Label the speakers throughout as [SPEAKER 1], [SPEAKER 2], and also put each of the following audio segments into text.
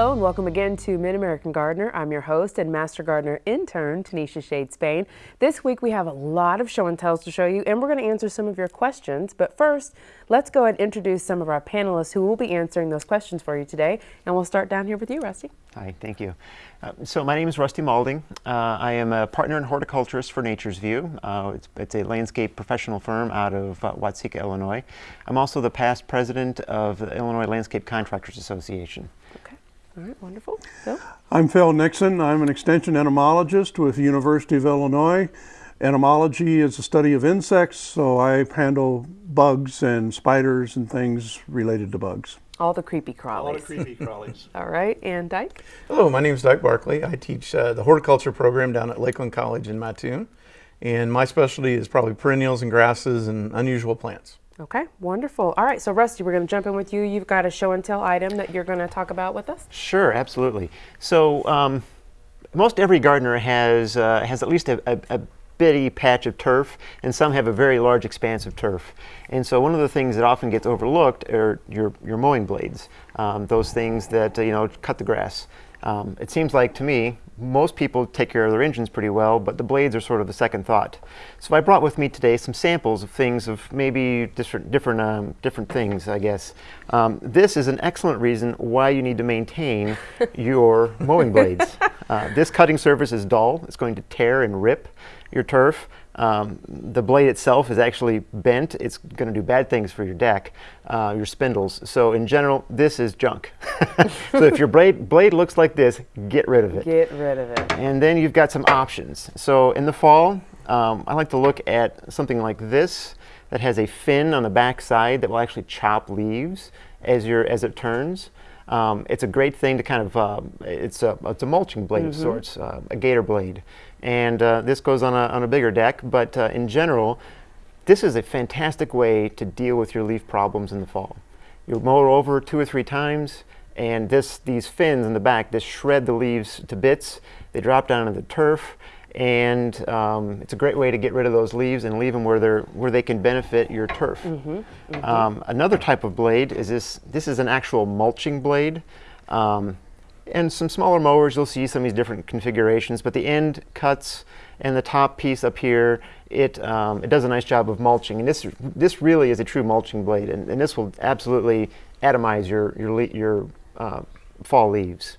[SPEAKER 1] Hello and welcome again to Mid-American Gardener. I'm your host and Master Gardener intern, Tanisha Shade Spain. This week we have a lot of show and tells to show you and we're going to answer some of your questions. But first, let's go ahead and introduce some of our panelists who will be answering those questions for you today. And we'll start down here with you, Rusty.
[SPEAKER 2] Hi, thank you. Uh, so my name is Rusty Maulding. Uh, I am a partner and horticulturist for Nature's View. Uh, it's, it's, a landscape professional firm out of uh, Watseka, Illinois. I'm also the past president of the Illinois Landscape Contractors Association.
[SPEAKER 1] All right, wonderful. Phil?
[SPEAKER 3] I'm Phil Nixon. I'm an extension entomologist with the University of Illinois. Entomology is the study of insects, so I handle bugs and spiders and things related to bugs.
[SPEAKER 1] All the creepy crawlies.
[SPEAKER 4] All the creepy crawlies.
[SPEAKER 1] All right, and Dyke?
[SPEAKER 4] Hello, my name is Dyke Barkley. I teach uh, the horticulture program down at Lake Land College in Mattoon. And my specialty is probably perennials and grasses and unusual plants.
[SPEAKER 1] Okay, wonderful. All right, so Rusty, we're going to jump in with you. You've got a show and tell item that you're going to talk about with us.
[SPEAKER 2] Sure, absolutely. So um, most every gardener has uh, has at least a, a, a, bitty patch of turf, and some have a very large expanse of turf. And so one of the things that often gets overlooked are your your mowing blades, um, those things that uh, you know cut the grass. Um, it seems like to me most people take care of their engines pretty well, but the blades are sort of the second thought. So I brought with me today some samples of things of maybe different, different, um, different things, I guess. Um, this is an excellent reason why you need to maintain your mowing blades. Uh, this cutting surface is dull. It's going to tear and rip your turf. Um, the blade itself is actually bent. It's going to do bad things for your deck, uh, your spindles. So in general, this is junk. so if your blade, blade looks like this, get rid of it.
[SPEAKER 1] Get rid of it.
[SPEAKER 2] And then you've got some options. So in the fall, um, I like to look at something like this that has a fin on the back side that will actually chop leaves as, your, as it turns. Um, it's a great thing to kind of, uh, it's, a, it's a mulching blade mm -hmm. of mm-hmm. sorts, uh, a gator blade. And uh, this goes on a, on a bigger deck, but uh, in general, this is a fantastic way to deal with your leaf problems in the fall. You mow over two or three times, and this, these fins in the back just shred the leaves to bits. They drop down into the turf, and um, it's a great way to get rid of those leaves and leave them where, they're, where they can benefit your turf. Mm -hmm, mm -hmm. Um, another type of blade is this, this is an actual mulching blade. Um, and some smaller mowers, you'll see some of these different configurations, but the end cuts and the top piece up here, it, um, it does a nice job of mulching. And this, this really is a true mulching blade, and, and this will absolutely atomize your, your, your uh, fall leaves.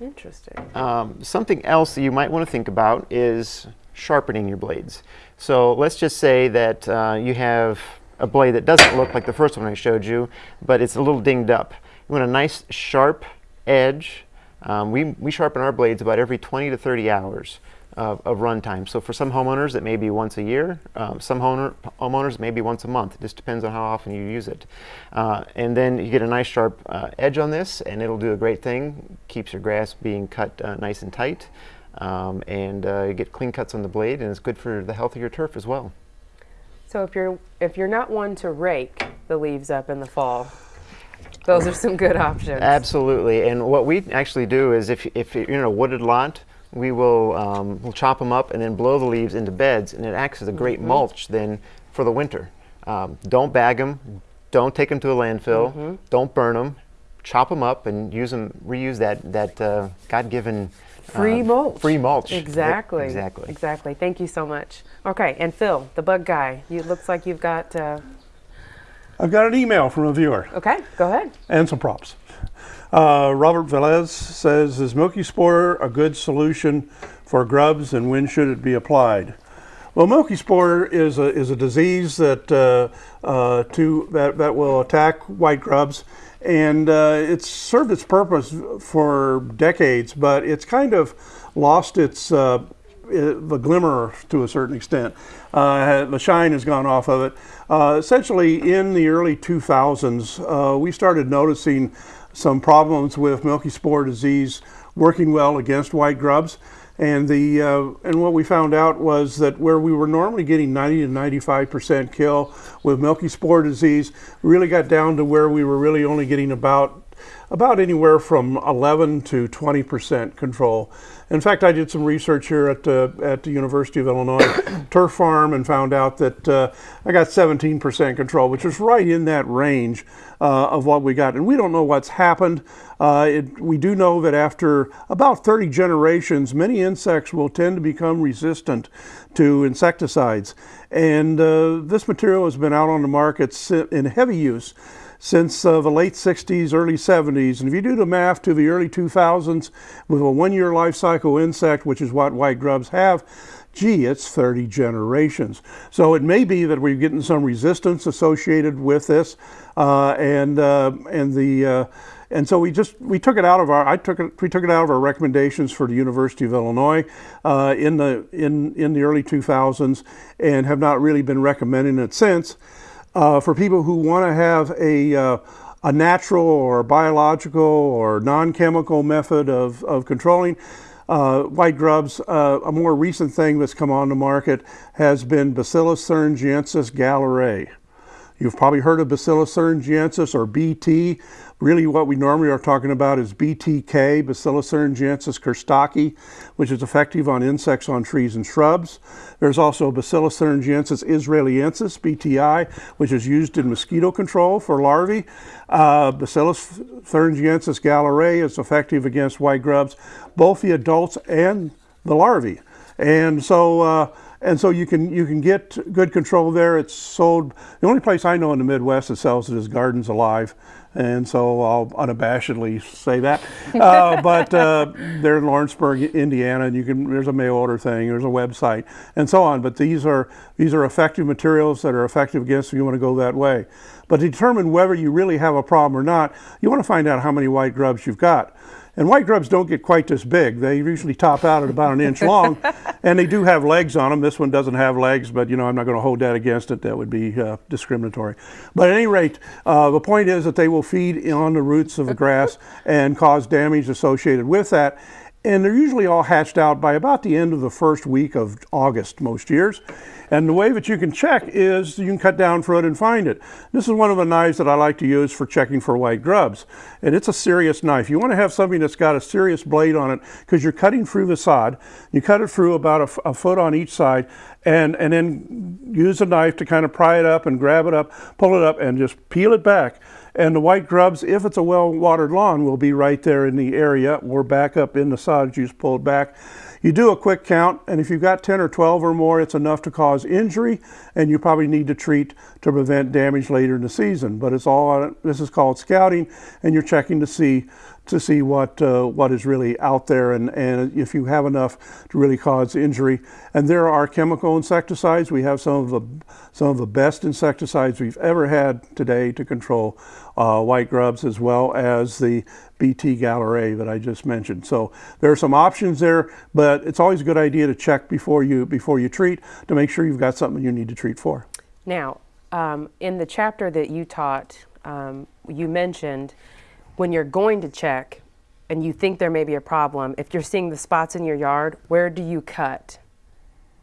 [SPEAKER 1] Interesting.
[SPEAKER 2] Um, something else that you might want to think about is sharpening your blades. So let's just say that uh, you have a blade that doesn't look like the first one I showed you, but it's a little dinged up. You want a nice sharp edge. Um, we, we sharpen our blades about every 20 to 30 hours of, of runtime. So for some homeowners, it may be once a year. Um, some homeowner, homeowners, maybe once a month. It just depends on how often you use it. Uh, and then you get a nice sharp uh, edge on this, and it'll do a great thing. Keeps your grass being cut uh, nice and tight. Um, and uh, you get clean cuts on the blade, and it's good for the health of your turf as well.
[SPEAKER 1] So if you're, if you're not one to rake the leaves up in the fall, those are some good options.
[SPEAKER 2] Absolutely. And what we actually do is if, if you're in a wooded lot, we will um, we'll chop them up and then blow the leaves into beds, and it acts as a great mm -hmm. mulch then for the winter. Um, don't bag them. Don't take them to a landfill. Mm -hmm. Don't burn them. Chop them up and use them. Reuse that that uh, God-given
[SPEAKER 1] free uh, mulch.
[SPEAKER 2] Free mulch.
[SPEAKER 1] Exactly.
[SPEAKER 2] exactly.
[SPEAKER 1] Exactly. Thank you so much. Okay, and Phil, the bug guy. You looks like you've got. Uh,
[SPEAKER 3] I've got an email from a viewer.
[SPEAKER 1] Okay, go ahead.
[SPEAKER 3] And some props. Uh, Robert Velez says, is Milky Spore a good solution for grubs and when should it be applied? Well, Milky Spore is a, is a disease that, uh, uh, to, that, that will attack white grubs and uh, it's served its purpose for decades, but it's kind of lost its uh, the glimmer to a certain extent. Uh, the shine has gone off of it. Uh, essentially, in the early 2000s, uh, we started noticing some problems with milky spore disease working well against white grubs. And, the, uh, and what we found out was that where we were normally getting 90 to 95% kill with milky spore disease, really got down to where we were really only getting about about anywhere from 11 to 20 percent control. In fact, I did some research here at, uh, at the University of Illinois turf farm and found out that uh, I got 17 percent control, which is right in that range uh, of what we got. And we don't know what's happened. Uh, it, we do know that after about 30 generations, many insects will tend to become resistant to insecticides. And uh, this material has been out on the market in heavy use since uh, the late 60s, early 70s. And if you do the math to the early 2000s with a one year life cycle insect, which is what white grubs have, gee, it's 30 generations. So it may be that we're getting some resistance associated with this, uh, and uh, and the uh, and so we just we took it out of our I took it we took it out of our recommendations for the University of Illinois uh, in the in in the early 2000s, and have not really been recommending it since uh, for people who want to have a, uh, a natural or biological or non-chemical method of, of controlling uh, white grubs, uh, a more recent thing that's come on the market has been Bacillus thuringiensis galleriae. You've probably heard of Bacillus thuringiensis or BT. Really what we normally are talking about is BTK, Bacillus thuringiensis kurstaki, which is effective on insects on trees and shrubs. There's also Bacillus thuringiensis israeliensis, BTI, which is used in mosquito control for larvae. Uh, Bacillus thuringiensis galleriae is effective against white grubs, both the adults and the larvae. And so uh, and so you can you can get good control there. It's sold. The only place I know in the Midwest that sells it is Gardens Alive, and so I'll unabashedly say that. Uh, but uh, they're in Lawrenceburg, Indiana, and you can there's a mail order thing, there's a website, and so on. But these are these are effective materials that are effective against if you want to go that way. But to determine whether you really have a problem or not, you want to find out how many white grubs you've got. And white grubs don't get quite this big. They usually top out at about an inch long, and they do have legs on them. This one doesn't have legs, but you know I'm not going to hold that against it. That would be uh, discriminatory. But at any rate, uh, the point is that they will feed on the roots of the grass and cause damage associated with that and they're usually all hatched out by about the end of the first week of August most years. And the way that you can check is you can cut down for it and find it. This is one of the knives that I like to use for checking for white grubs. And it's a serious knife. You want to have something that's got a serious blade on it because you're cutting through the sod. You cut it through about a, a foot on each side and, and then use a knife to kind of pry it up and grab it up, pull it up and just peel it back. And the white grubs, if it's a well-watered lawn, will be right there in the area or back up in the sod juice pulled back. You do a quick count, and if you've got 10 or 12 or more, it's enough to cause injury, and you probably need to treat to prevent damage later in the season. But it's all, this is called scouting, and you're checking to see to see what uh, what is really out there and, and if you have enough to really cause injury. And there are chemical insecticides. We have some of the some of the best insecticides we've ever had today to control uh, white grubs as well as the BT galleriae that I just mentioned. So there are some options there, but it's always a good idea to check before you before you treat to make sure you've got something you need to treat for.
[SPEAKER 1] Now, um, in the chapter that you taught, um, you mentioned when you're going to check and you think there may be a problem, if you're seeing the spots in your yard, where do you cut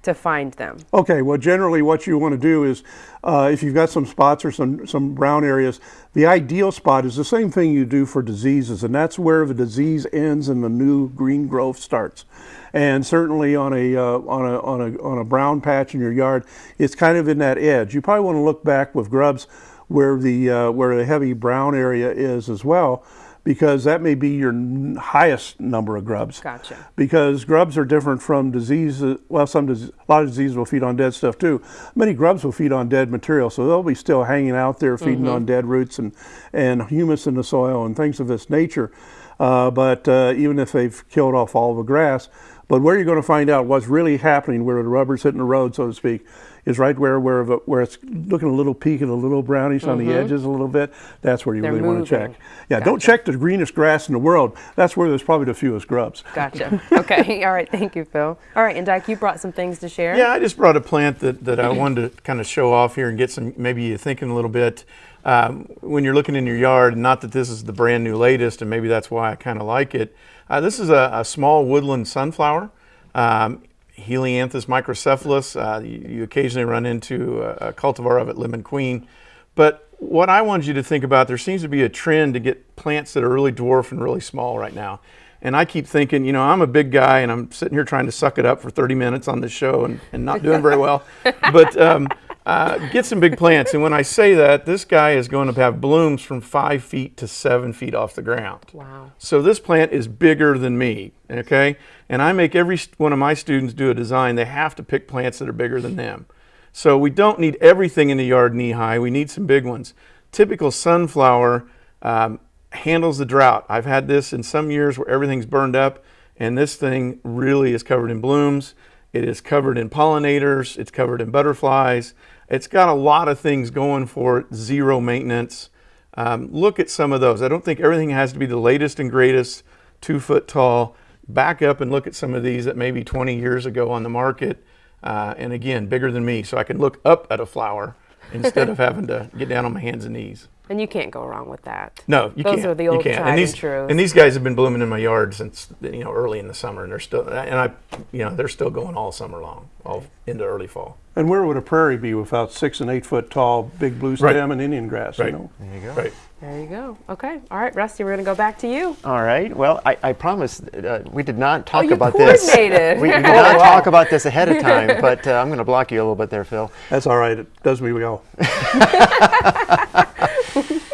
[SPEAKER 1] to find them?
[SPEAKER 3] Okay, well, generally what you want to do is uh, if you've got some spots or some, some brown areas, the ideal spot is the same thing you do for diseases, and that's where the disease ends and the new green growth starts. And certainly on a, uh, on, a, on, a, on a brown patch in your yard, it's kind of in that edge. You probably want to look back with grubs where the uh, where the heavy brown area is as well because that may be your highest number of grubs.
[SPEAKER 1] Gotcha.
[SPEAKER 3] Because grubs are different from diseases. Well, some a lot of diseases will feed on dead stuff too. Many grubs will feed on dead material, so they'll be still hanging out there feeding mm -hmm. on dead roots and and humus in the soil and things of this nature. Uh, but uh, even if they've killed off all the grass, but where you're going to find out what's really happening, where the rubber's hitting the road, so to speak, is right where where where it's looking a little peak and a little brownish mm -hmm. on the mm-hmm. edges a little bit. That's where you
[SPEAKER 1] They're
[SPEAKER 3] really
[SPEAKER 1] moving.
[SPEAKER 3] want to check. Yeah,
[SPEAKER 1] gotcha.
[SPEAKER 3] don't check the greenest grass in the world. That's where there's probably the fewest grubs.
[SPEAKER 1] Gotcha. Okay. All right. Thank you, Phil. All right, and Dyke, you brought some things to share.
[SPEAKER 4] Yeah, I just brought a plant that that I wanted to kind of show off here and get some maybe you thinking a little bit. Um, when you're looking in your yard, not that this is the brand new latest, and maybe that's why I kind of like it. Uh, this is a, a, small woodland sunflower. Um, Helianthus microcephalus. Uh, you, you, occasionally run into a, a cultivar of it, Lemon Queen. But what I wanted you to think about, there seems to be a trend to get plants that are really dwarf and really small right now. And I keep thinking, you know, I'm a big guy and I'm sitting here trying to suck it up for 30 minutes on this show and, and not doing very well. But um, uh, get some big plants. And when I say that, this guy is going to have blooms from five feet to seven feet off the ground.
[SPEAKER 1] Wow.
[SPEAKER 4] So this plant is bigger than me, okay? And I make every one of my students do a design. They have to pick plants that are bigger than them. So we don't need everything in the yard knee high. We need some big ones. Typical sunflower um, handles the drought. I've had this in some years where everything's burned up, and this thing really is covered in blooms. It is covered in pollinators. It's covered in butterflies. It's got a lot of things going for it, zero maintenance. Um, look at some of those. I don't think everything has to be the latest and greatest, two foot tall. Back up and look at some of these that maybe 20 years ago on the market. Uh, and again, bigger than me, so I can look up at a flower instead of having to get down on my hands and knees.
[SPEAKER 1] And you can't go wrong with that.
[SPEAKER 4] No, you
[SPEAKER 1] Those
[SPEAKER 4] can't.
[SPEAKER 1] Those are the
[SPEAKER 4] You
[SPEAKER 1] old
[SPEAKER 4] can't.
[SPEAKER 1] tried
[SPEAKER 4] and these,
[SPEAKER 1] and true.
[SPEAKER 4] And these guys have been blooming in my yard since you know early in the summer, and they're still and I, you know, they're still going all summer long, all into early fall.
[SPEAKER 3] And where would a prairie be without six and eight foot tall big blue
[SPEAKER 4] Right.
[SPEAKER 3] stem and Indian grass?
[SPEAKER 4] Right.
[SPEAKER 3] You know?
[SPEAKER 2] There you go.
[SPEAKER 4] Right.
[SPEAKER 1] There you go. Okay. All right, Rusty, we're going to go back to you.
[SPEAKER 2] All right. Well, I, I promise uh, we did not talk
[SPEAKER 1] Oh, you
[SPEAKER 2] about this.
[SPEAKER 1] coordinated.
[SPEAKER 2] We, we did not talk about this ahead of time, but uh, I'm going to block you a little bit there, Phil.
[SPEAKER 3] That's all right. It does me well.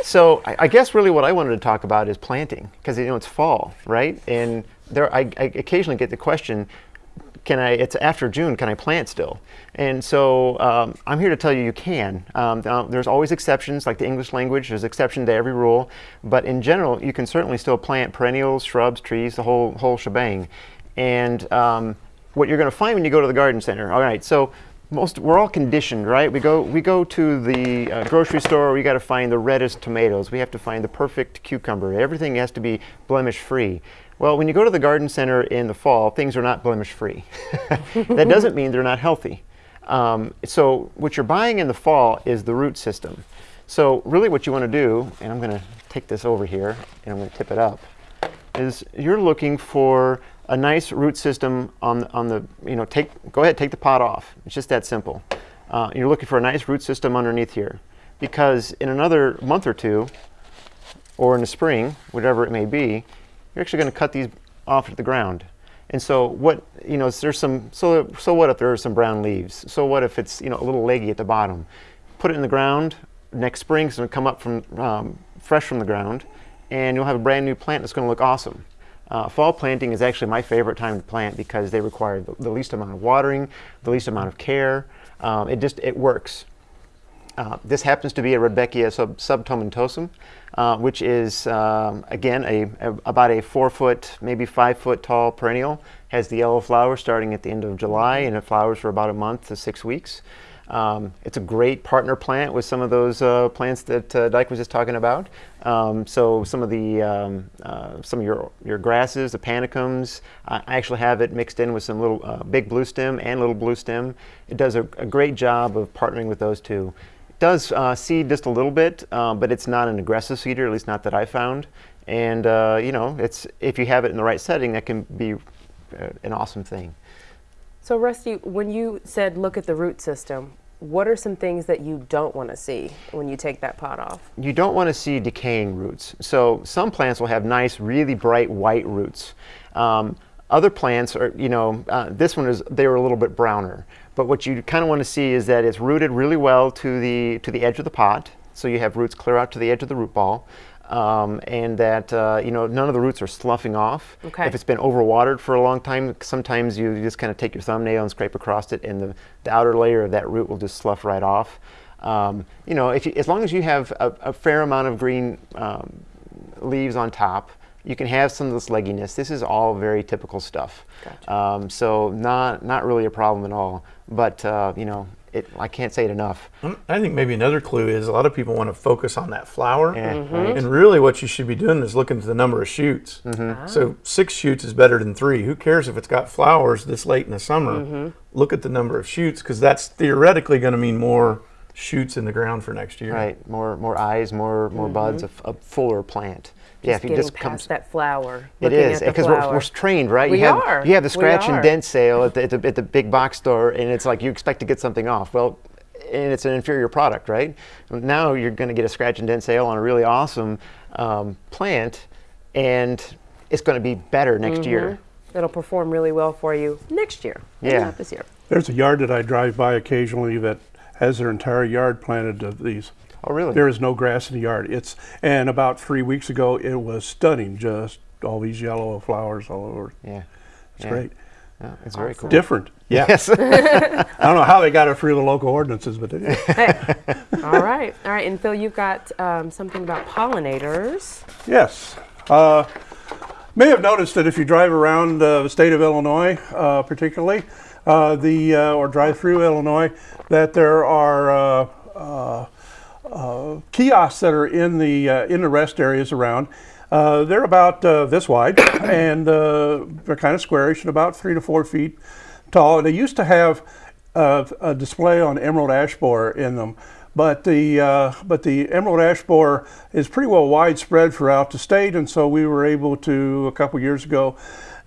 [SPEAKER 2] So I, I guess really what I wanted to talk about is planting because you know it's fall, right? And there, I, I occasionally get the question, can I? It's after June. Can I plant still? And so um, I'm here to tell you you can. Um, there's always exceptions, like the English language. There's exception to every rule, but in general, you can certainly still plant perennials, shrubs, trees, the whole whole shebang. And um, what you're going to find when you go to the garden center. All right, so most we're all conditioned, right? We go we go to the uh, grocery store. We got to find the reddest tomatoes. We have to find the perfect cucumber. Everything has to be blemish free. Well, when you go to the garden center in the fall, things are not blemish free. that doesn't mean they're not healthy. Um, so what you're buying in the fall is the root system. So really, what you want to do, and I'm going to take this over here and I'm going to tip it up is you're looking for a nice root system on the, on the you know take go ahead take the pot off it's just that simple uh, you're looking for a nice root system underneath here because in another month or two or in the spring whatever it may be you're actually going to cut these off to the ground. And so what you know there's some so so what if there are some brown leaves? So what if it's you know a little leggy at the bottom? Put it in the ground. Next spring it's going to come up from um, fresh from the ground and you'll have a brand new plant that's going to look awesome. Uh, fall planting is actually my favorite time to plant because they require the, the least amount of watering the least amount of care. Um, it just it works uh, this happens to be a Rudbeckia sub, subtomentosum, uh, which is, um, again, a, a- about a four foot, maybe five foot tall perennial. Has the yellow flower starting at the end of July and it flowers for about a month to six weeks. Um, it's a great partner plant with some of those uh, plants that uh, Dyke was just talking about. Um, so some of the um, uh, some of your your grasses, the panicums, I actually have it mixed in with some little uh, big blue stem and little blue stem. It does a, a great job of partnering with those two. Does uh, seed just a little bit, uh, but it's not an aggressive seeder, at least not that I found. And uh, you know, it's if you have it in the right setting, that can be uh, an awesome thing.
[SPEAKER 1] So, Rusty, when you said look at the root system, what are some things that you don't want to see when you take that pot off?
[SPEAKER 2] you don't want to see decaying roots. So some plants will have nice, really bright white roots. Um, other plants are, you know, uh, this one is they were a little bit browner. But what you kind of want to see is that it's rooted really well to the to the edge of the pot. So you have roots clear out to the edge of the root ball. Um, and that uh, you know none of the roots are sloughing off.
[SPEAKER 1] Okay.
[SPEAKER 2] If it's been overwatered for a long time, sometimes you just kind of take your thumbnail and scrape across it, and the, the outer layer of that root will just slough right off. Um, you know, if you, as long as you have a, a fair amount of green um, leaves on top, you can have some of this legginess. This is all very typical stuff.
[SPEAKER 1] Gotcha.
[SPEAKER 2] Um, so not not really a problem at all. But uh, you know, it, I can't say it enough.
[SPEAKER 4] Um, I think maybe another clue is a lot of people want to focus on that flower.
[SPEAKER 2] Yeah,
[SPEAKER 1] Mm-hmm.
[SPEAKER 4] And really, what you should be doing is looking at the number of shoots.
[SPEAKER 2] Mm-hmm.
[SPEAKER 4] So six shoots is better than three. Who cares if it's got flowers this late in the summer?
[SPEAKER 1] Mm-hmm.
[SPEAKER 4] Look at the number of shoots because that's theoretically going to mean more shoots in the ground for next year.
[SPEAKER 2] Right, more more eyes, more more buds, a fuller plant. Yeah, if you
[SPEAKER 1] getting
[SPEAKER 2] just
[SPEAKER 1] past
[SPEAKER 2] comes.
[SPEAKER 1] that flower.
[SPEAKER 2] It
[SPEAKER 1] looking
[SPEAKER 2] is
[SPEAKER 1] at the
[SPEAKER 2] because we're, we're trained, right?
[SPEAKER 1] We
[SPEAKER 2] you have
[SPEAKER 1] are.
[SPEAKER 2] you have the scratch and dent sale at the, at the at the big box store, and it's like you expect to get something off. Well, and it's an inferior product, right? Now you're going to get a scratch and dent sale on a really awesome um, plant, and it's going to be better next year.
[SPEAKER 1] It'll perform really well for you next year. maybe
[SPEAKER 2] Yeah.
[SPEAKER 1] Not this year.
[SPEAKER 3] There's a yard that I drive by occasionally that has their entire yard planted of these.
[SPEAKER 2] Oh, really?
[SPEAKER 3] There is no grass in the yard. It's and about three weeks ago it was stunning. Just all these yellow flowers all over.
[SPEAKER 2] yeah.
[SPEAKER 3] It's
[SPEAKER 2] Yeah.
[SPEAKER 3] great.
[SPEAKER 2] Yeah, it's very cool.
[SPEAKER 3] Different. Yeah.
[SPEAKER 2] Yes.
[SPEAKER 3] I don't know how they got it through the local ordinances, but they did.
[SPEAKER 1] All right. All right. And Phil, you've got um, something about pollinators.
[SPEAKER 3] Yes. Uh, may have noticed that if you drive around uh, the state of Illinois, uh, particularly, uh, the uh, or drive through Illinois, that there are uh, kiosks that are in the uh, in the rest areas around. Uh, they're about uh, this wide, and uh, they're kind of squarish and about three to four feet tall. And they used to have uh, a display on emerald ash borer in them, but the uh, but the emerald ash borer is pretty well widespread throughout the state, and so we were able to a couple years ago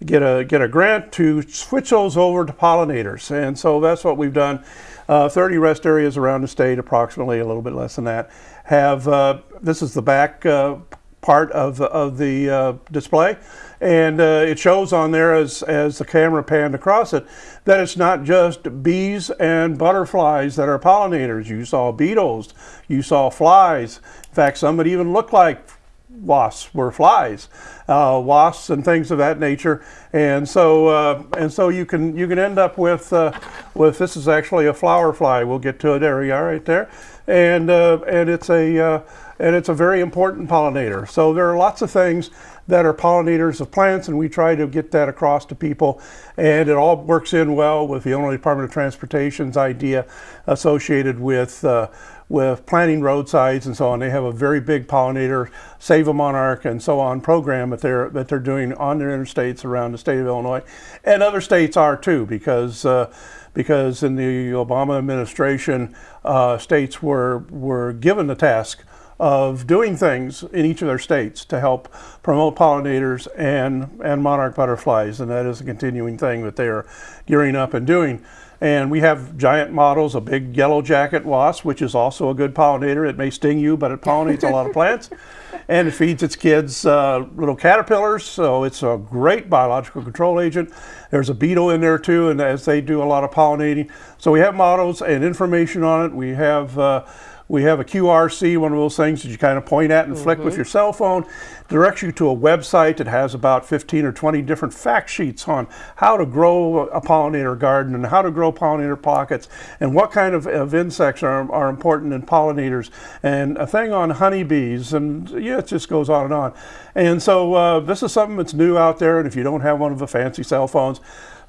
[SPEAKER 3] get a get a grant to switch those over to pollinators, and so that's what we've done. Uh, 30 rest areas around the state, approximately a little bit less than that, have uh, this is the back uh, part of of the uh, display, and uh, it shows on there as as the camera panned across it that it's not just bees and butterflies that are pollinators. You saw beetles, you saw flies. In fact, some that even look like wasps were flies, uh, wasps and things of that nature, and so uh, and so you can you can end up with uh, with this is actually a flower fly. We'll get to it. There we are, right there, and uh, and it's a uh, and it's a very important pollinator. So there are lots of things that are pollinators of plants, and we try to get that across to people, and it all works in well with the Illinois Department of Transportation's idea associated with uh, with planting roadsides and so on. They have a very big pollinator, Save a Monarch and so on program that they're that they're doing on their interstates around the state of Illinois, and other states are too because. Uh, because in the Obama administration, uh, states were were given the task of doing things in each of their states to help promote pollinators and, and monarch butterflies. And that is a continuing thing that they are gearing up and doing. And we have giant models, a big yellow jacket wasp, which is also a good pollinator. It may sting you, but it pollinates a lot of plants. And it feeds its kids uh, little caterpillars, so it's a great biological control agent. There's a beetle in there too, and as they do a lot of pollinating. So we have models and information on it. We have uh, we have a QRC, one of those things that you kind of point at and flick with your cell phone, directs you to a website that has about 15 or 20 different fact sheets on how to grow a pollinator garden and how to grow pollinator pockets and what kind of, of insects are, are important in pollinators and a thing on honeybees and yeah, it just goes on and on. And so uh, this is something that's new out there and if you don't have one of the fancy cell phones,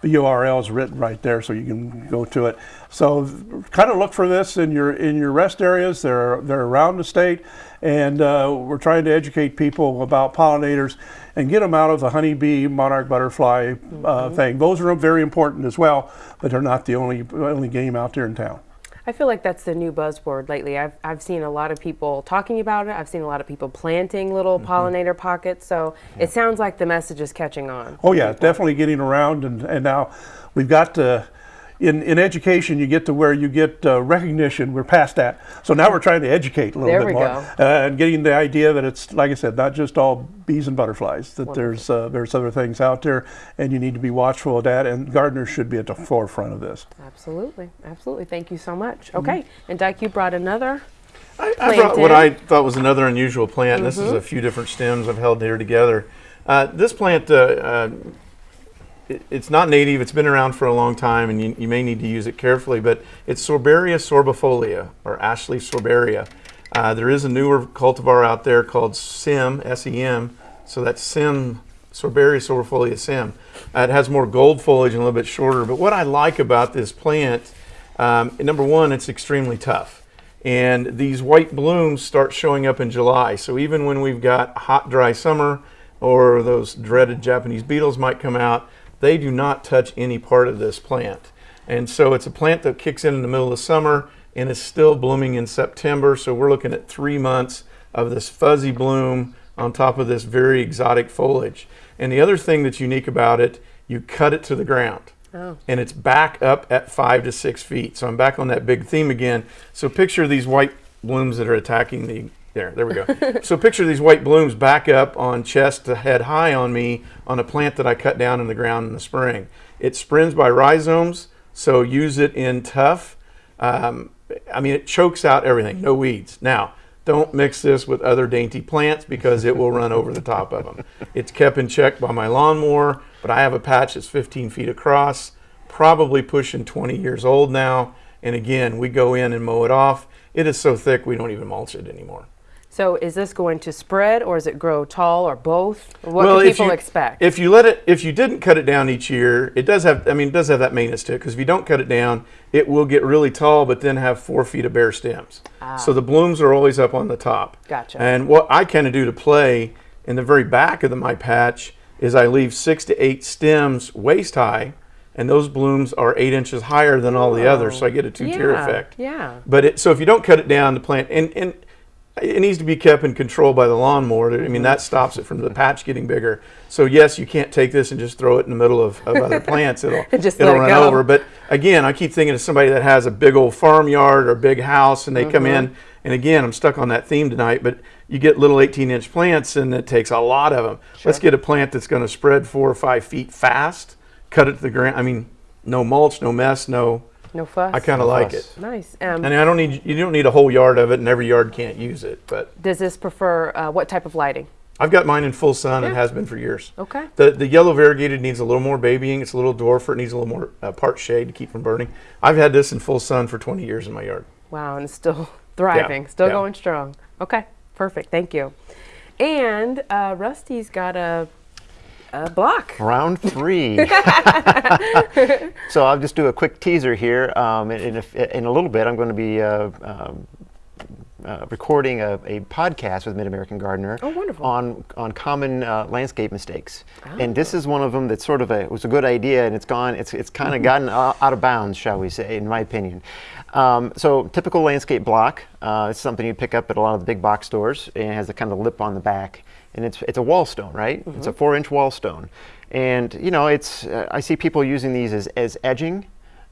[SPEAKER 3] the URL is written right there, so you can go to it. So, kind of look for this in your in your rest areas. They're they're around the state, and uh, we're trying to educate people about pollinators and get them out of the honeybee, monarch butterfly uh, thing. Those are very important as well, but they're not the only only game out there in town.
[SPEAKER 1] I feel like that's the new buzzword lately. I've, I've seen a lot of people talking about it. I've seen a lot of people planting little mm-hmm. pollinator pockets. So it sounds like the message is catching on.
[SPEAKER 3] Oh yeah, definitely getting around, and, and now we've got to. In, in education, you get to where you get uh, recognition. We're past that, so now we're trying to educate a little
[SPEAKER 1] There
[SPEAKER 3] bit
[SPEAKER 1] we
[SPEAKER 3] more,
[SPEAKER 1] go.
[SPEAKER 3] Uh, and getting the idea that it's like I said, not just all bees and butterflies. That there's uh, there's other things out there, and you need to be watchful of that. And gardeners should be at the forefront of this.
[SPEAKER 1] Absolutely. Absolutely. Thank you so much. Okay. And Dyke, you brought another.
[SPEAKER 4] I, I brought what. I thought was another unusual plant. This is a few different stems I've held here together. Uh, this plant, uh, uh, it- it's not native. It's been around for a long time, and you, you may need to use it carefully. But it's Sorbaria sorbifolia, or Ashleaf sorbaria. Uh, there is a newer cultivar out there called SIM, S-E-M. So that's SIM, Sorbaria sorbifolia SIM. Uh, it has more gold foliage and a little bit shorter. But what I like about this plant, um, number one, it's extremely tough. And these white blooms start showing up in July. So even when we've got hot, dry summer, or those dreaded Japanese beetles might come out, they do not touch any part of this plant. And so it's a plant that kicks in in the middle of summer and is still blooming in September. So we're looking at three months of this fuzzy bloom on top of this very exotic foliage. And the other thing that's unique about it, you cut it to the ground.
[SPEAKER 1] Oh.
[SPEAKER 4] and it's back up at five to six feet. So I'm back on that big theme again. So picture these white blooms that are attacking the there. There we go. so picture these white blooms back up on chest to head high on me on a plant that I cut down in the ground in the spring. It springs by rhizomes, so use it in tough. Um, I mean, it chokes out everything. No weeds. Now, don't mix this with other dainty plants because it will run over the top of them. It's kept in check by my lawnmower, but I have a patch that's 15 feet across, probably pushing 20 years old now. And again, we go in and mow it off. It is so thick we don't even mulch it anymore.
[SPEAKER 1] So is this going to spread or is it grow tall or both? What do
[SPEAKER 4] if
[SPEAKER 1] people
[SPEAKER 4] you,
[SPEAKER 1] expect?
[SPEAKER 4] If you let it, if you didn't cut it down each year, it does have. I mean, it does have that maintenance to it because if you don't cut it down, it will get really tall, but then have four feet of bare stems. Ah. So the blooms are always up on the top.
[SPEAKER 1] Gotcha.
[SPEAKER 4] And what I kind of do to play in the very back of the, my patch is I leave six to eight stems waist high, and those blooms are eight inches higher than all the others, so I get a two-tier
[SPEAKER 1] yeah,
[SPEAKER 4] effect.
[SPEAKER 1] Yeah.
[SPEAKER 4] But it, so if you don't cut it down, the plant and, and it needs to be kept in control by the lawnmower. I
[SPEAKER 1] Mm-hmm.
[SPEAKER 4] mean, that stops it from the patch getting bigger. So yes, you can't take this and just throw it in the middle of, of other plants. It'll
[SPEAKER 1] Just
[SPEAKER 4] it'll
[SPEAKER 1] it
[SPEAKER 4] run
[SPEAKER 1] go.
[SPEAKER 4] over. But again, I keep thinking of somebody that has a big old farmyard or a big house, and they come
[SPEAKER 1] Mm-hmm.
[SPEAKER 4] in. And again, I'm stuck on that theme tonight. But you get little 18 inch plants, and it takes a lot of them. Let's get a plant that's going to spread four or five feet fast. Cut it to the ground. I mean, no mulch, no mess, no.
[SPEAKER 1] No fuss.
[SPEAKER 4] I kind of like
[SPEAKER 2] fuss.
[SPEAKER 4] it.
[SPEAKER 1] Nice. Um,
[SPEAKER 4] And I don't need you don't need a whole yard of it, and every yard can't use it. But
[SPEAKER 1] does this prefer uh, what type of lighting?
[SPEAKER 4] I've got mine in full sun and has been for years.
[SPEAKER 1] Okay.
[SPEAKER 4] The the yellow variegated needs a little more babying. It's a little dwarfer. It needs a little more uh, part shade to keep from burning. I've had this in full sun for 20 years in my yard.
[SPEAKER 1] Wow, and it's still thriving, still
[SPEAKER 4] yeah.
[SPEAKER 1] going strong. Okay, perfect. Thank you. And uh, Rusty's got a, a block.
[SPEAKER 2] Round three. so I'll just do a quick teaser here. Um, in, in, a, in a little bit, I'm going to be uh, um, uh, recording a, a podcast with Mid American Gardener
[SPEAKER 1] Oh, wonderful.
[SPEAKER 2] on on common uh, landscape mistakes. And this is one of them that's sort of a it was a good idea, and it's gone. It's it's kind of gotten out of bounds, shall we say, in my opinion. Um, so typical landscape block. Uh, it's something you pick up at a lot of the big box stores, and it has a kind of lip on the back, and it's it's a wall stone, right? It's a four-inch wall stone, and you know it's uh, I see people using these as as edging,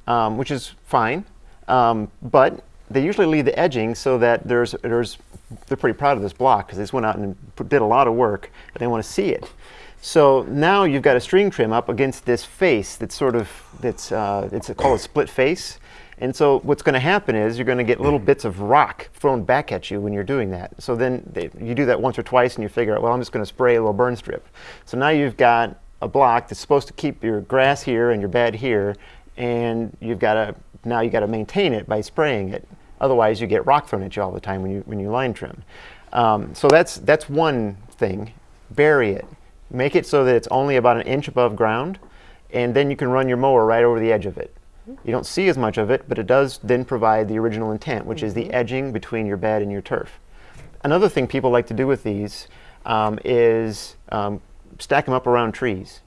[SPEAKER 2] um, which is fine, um, but they usually leave the edging so that there's there's they're pretty proud of this block because they just went out and put, did a lot of work and they want to see it. So now you've got a string trim up against this face that's sort of that's uh, it's called a split face. And so what's going to happen is you're going to get little bits of rock thrown back at you when you're doing that. So then they, you do that once or twice and you figure out, well, I'm just going to spray a little burn strip. So now you've got a block that's supposed to keep your grass here and your bed here, and you've got to now you've got to maintain it by spraying it. Otherwise, you get rock thrown at you all the time when you when you line trim. Um, so that's that's one thing. Bury it. Make it so that it's only about an inch above ground, and then you can run your mower right over the edge of it. You don't see as much of it, but it does then provide the original intent, which is the edging between your bed and your turf. Another thing people like to do with these um, is um, stack them up around trees.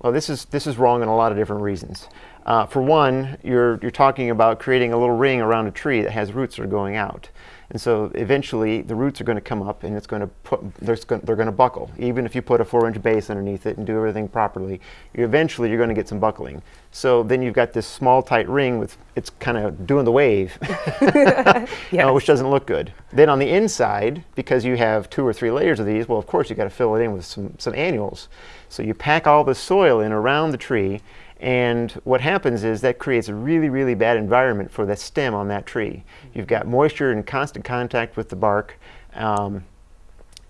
[SPEAKER 2] Well, this is this is wrong in a lot of different reasons. Uh, for one, you're you're talking about creating a little ring around a tree that has roots that are going out, and so eventually the roots are going to come up and it's going to put they're going they're going to buckle. Even if you put a four-inch base underneath it and do everything properly, you eventually you're going to get some buckling. So then you've got this small tight ring with it's kind of doing the wave, uh, which doesn't look good. Then on the inside, because you have two or three layers of these, well, of course you got to fill it in with some some annuals. So you pack all the soil in around the tree, and what happens is that creates a really really bad environment for the stem on that tree. You've got moisture in constant contact with the bark. Um,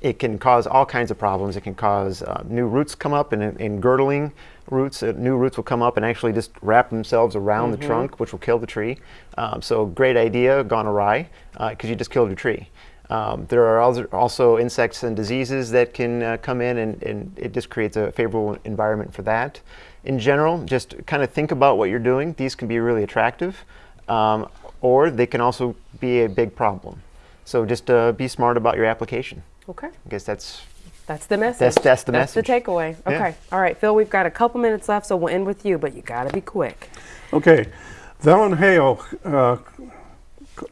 [SPEAKER 2] it can cause all kinds of problems. It can cause uh, new roots come up and, and girdling roots. Uh, new roots will come up and actually just wrap themselves around the trunk, which will kill the tree. Um, so great idea, gone awry, because you just killed your tree. Um, there are also- also insects and diseases that can uh, come in, and, and it just creates a favorable environment for that. In general, just kind of think about what you're doing. These can be really attractive, um, or they can also be a big problem. So just uh, be smart about your application.
[SPEAKER 1] Okay,
[SPEAKER 2] I guess that's
[SPEAKER 1] that's the message.
[SPEAKER 2] That's- that's the
[SPEAKER 1] That's the
[SPEAKER 2] message.
[SPEAKER 1] takeaway.
[SPEAKER 2] Yeah.
[SPEAKER 1] Okay, all right, Phil. We've got a couple minutes left, so we'll end with you, but you got to be quick.
[SPEAKER 3] Okay. Valen Hale uh,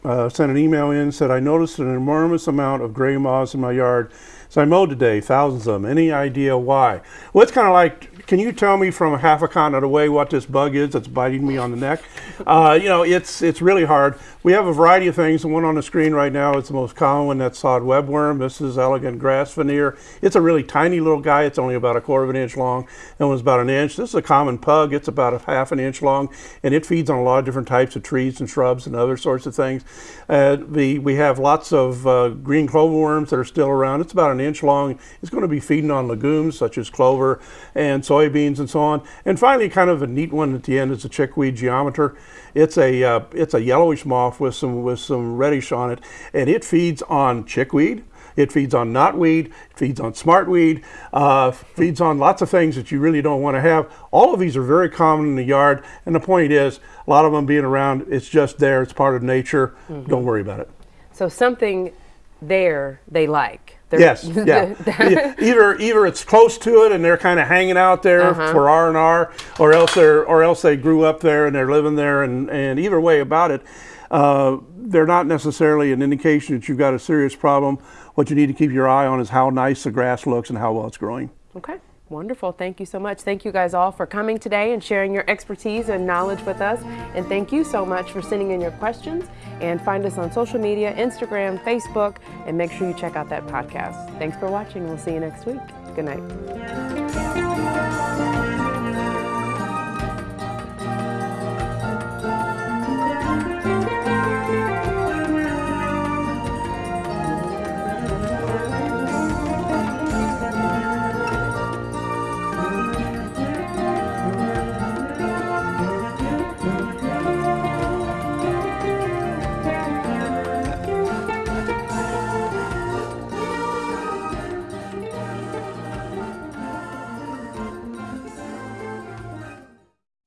[SPEAKER 3] uh, sent an email in, said, I noticed an enormous amount of gray moths in my yard. So I mowed today, thousands of them. Any idea why? Well, it's kind of like can you tell me from half a continent away what this bug is that's biting me on the neck? Uh, you know, it's it's really hard. We have a variety of things. The one on the screen right now is the most common one. That's sod webworm. This is elegant grass veneer. It's a really tiny little guy. It's only about a quarter of an inch long. That one's about an inch. This is a common pug. It's about a half an inch long, and it feeds on a lot of different types of trees and shrubs and other sorts of things. Uh, the, we have lots of uh, green clover worms that are still around. It's about an inch long. It's going to be feeding on legumes such as clover and soybeans and so on. And finally, kind of a neat one at the end is a chickweed geometer. It's a uh, it's a yellowish moth with some with some reddish on it, and it feeds on chickweed. It feeds on knotweed, it feeds on smartweed, uh, feeds on lots of things that you really don't want to have. All of these are very common in the yard, and the point is, a lot of them being around, it's just there, it's part of nature. Mm -hmm. Don't worry about it.
[SPEAKER 1] So something there they like. They're
[SPEAKER 3] yes, yeah. either either it's close to it and they're kind of hanging out there uh -huh. for R and R, or else they're or else they grew up there and they're living there. And and either way about it, uh, they're not necessarily an indication that you've got a serious problem. What you need to keep your eye on is how nice the grass looks and how well it's growing.
[SPEAKER 1] Okay. Wonderful. Thank you so much. Thank you guys all for coming today and sharing your expertise and knowledge with us. And thank you so much for sending in your questions. And find us on social media Instagram, Facebook, and make sure you check out that podcast. Thanks for watching. We'll see you next week. Good night.